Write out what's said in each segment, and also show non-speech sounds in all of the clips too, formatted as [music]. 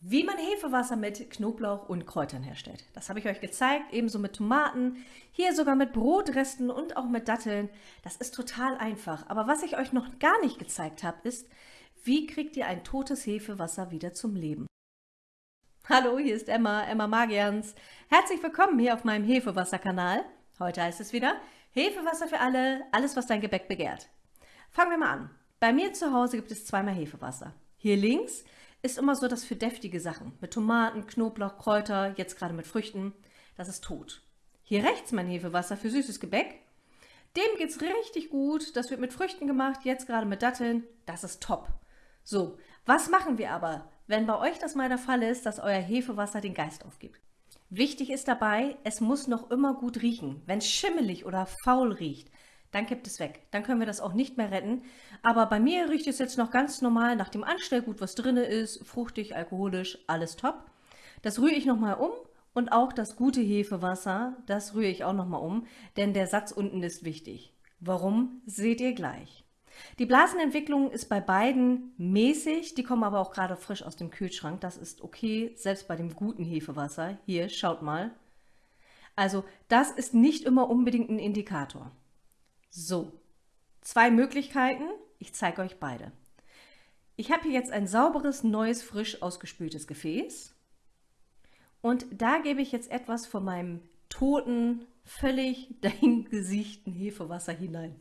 Wie man Hefewasser mit Knoblauch und Kräutern herstellt. Das habe ich euch gezeigt, ebenso mit Tomaten, hier sogar mit Brotresten und auch mit Datteln. Das ist total einfach. Aber was ich euch noch gar nicht gezeigt habe, ist, wie kriegt ihr ein totes Hefewasser wieder zum Leben? Hallo, hier ist Emma, Emma Magians. Herzlich willkommen hier auf meinem Hefewasserkanal. Heute heißt es wieder Hefewasser für alle, alles was dein Gebäck begehrt. Fangen wir mal an. Bei mir zu Hause gibt es zweimal Hefewasser. Hier links ist immer so das für deftige Sachen. Mit Tomaten, Knoblauch, Kräuter, jetzt gerade mit Früchten. Das ist tot. Hier rechts mein Hefewasser für süßes Gebäck. Dem geht es richtig gut. Das wird mit Früchten gemacht, jetzt gerade mit Datteln. Das ist top. So, was machen wir aber, wenn bei euch das mal der Fall ist, dass euer Hefewasser den Geist aufgibt? Wichtig ist dabei, es muss noch immer gut riechen. Wenn es schimmelig oder faul riecht, dann kippt es weg. Dann können wir das auch nicht mehr retten. Aber bei mir riecht es jetzt noch ganz normal nach dem Anstellgut, was drin ist, fruchtig, alkoholisch, alles top. Das rühre ich nochmal um und auch das gute Hefewasser, das rühre ich auch nochmal um, denn der Satz unten ist wichtig. Warum, seht ihr gleich. Die Blasenentwicklung ist bei beiden mäßig, die kommen aber auch gerade frisch aus dem Kühlschrank. Das ist okay, selbst bei dem guten Hefewasser. Hier, schaut mal. Also das ist nicht immer unbedingt ein Indikator. So, zwei Möglichkeiten. Ich zeige euch beide. Ich habe hier jetzt ein sauberes, neues, frisch ausgespültes Gefäß. Und da gebe ich jetzt etwas von meinem toten, völlig [laughs] dahingesichten Hefewasser hinein.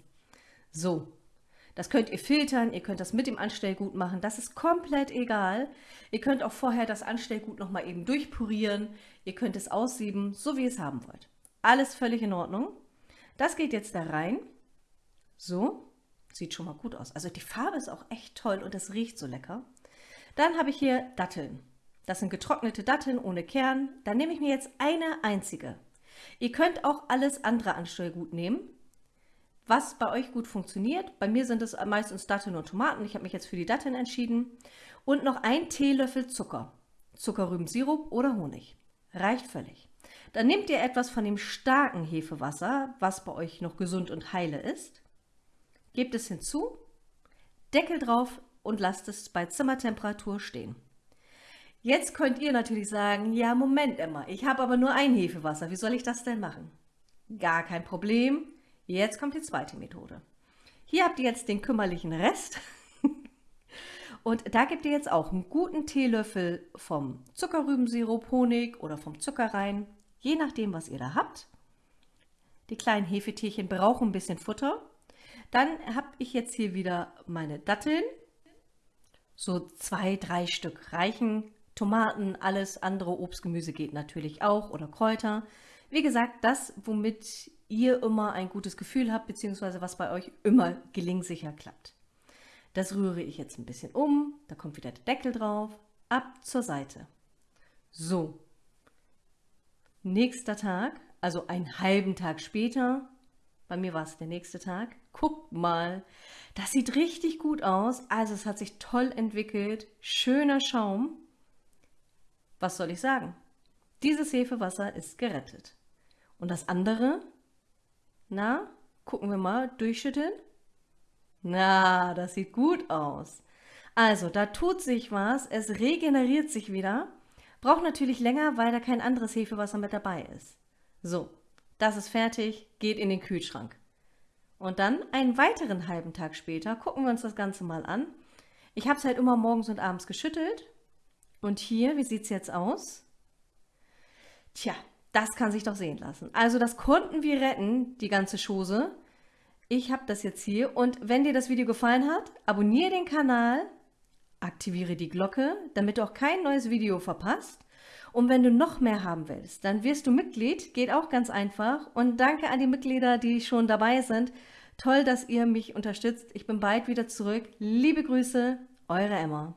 So, das könnt ihr filtern, ihr könnt das mit dem Anstellgut machen, das ist komplett egal. Ihr könnt auch vorher das Anstellgut nochmal eben durchpurieren, ihr könnt es aussieben, so wie ihr es haben wollt. Alles völlig in Ordnung. Das geht jetzt da rein so, sieht schon mal gut aus. Also die Farbe ist auch echt toll und es riecht so lecker. Dann habe ich hier Datteln. Das sind getrocknete Datteln ohne Kern. Dann nehme ich mir jetzt eine einzige. Ihr könnt auch alles andere Anstellgut nehmen, was bei euch gut funktioniert. Bei mir sind es meistens Datteln und Tomaten. Ich habe mich jetzt für die Datteln entschieden. Und noch ein Teelöffel Zucker. Zuckerrübensirup oder Honig. Reicht völlig. Dann nehmt ihr etwas von dem starken Hefewasser, was bei euch noch gesund und heile ist gebt es hinzu, Deckel drauf und lasst es bei Zimmertemperatur stehen. Jetzt könnt ihr natürlich sagen, ja Moment Emma, ich habe aber nur ein Hefewasser, wie soll ich das denn machen? Gar kein Problem, jetzt kommt die zweite Methode. Hier habt ihr jetzt den kümmerlichen Rest [laughs] und da gebt ihr jetzt auch einen guten Teelöffel vom Zuckerrübensirup, Honig oder vom Zucker rein, je nachdem was ihr da habt. Die kleinen Hefetierchen brauchen ein bisschen Futter dann habe ich jetzt hier wieder meine Datteln. So zwei, drei Stück reichen. Tomaten, alles andere Obstgemüse geht natürlich auch oder Kräuter. Wie gesagt, das, womit ihr immer ein gutes Gefühl habt, beziehungsweise was bei euch immer gelingsicher klappt. Das rühre ich jetzt ein bisschen um, da kommt wieder der Deckel drauf, ab zur Seite. So, nächster Tag, also einen halben Tag später, bei mir war es der nächste Tag. Guckt mal, das sieht richtig gut aus. Also es hat sich toll entwickelt. Schöner Schaum. Was soll ich sagen? Dieses Hefewasser ist gerettet. Und das andere? Na, gucken wir mal, durchschütteln. Na, das sieht gut aus. Also, da tut sich was, es regeneriert sich wieder. Braucht natürlich länger, weil da kein anderes Hefewasser mit dabei ist. So, das ist fertig, geht in den Kühlschrank. Und dann einen weiteren halben Tag später gucken wir uns das Ganze mal an. Ich habe es halt immer morgens und abends geschüttelt. Und hier, wie sieht es jetzt aus? Tja, das kann sich doch sehen lassen. Also das konnten wir retten, die ganze Chose. Ich habe das jetzt hier und wenn dir das Video gefallen hat, abonniere den Kanal, aktiviere die Glocke, damit du auch kein neues Video verpasst. Und wenn du noch mehr haben willst, dann wirst du Mitglied, geht auch ganz einfach. Und danke an die Mitglieder, die schon dabei sind. Toll, dass ihr mich unterstützt. Ich bin bald wieder zurück. Liebe Grüße, eure Emma.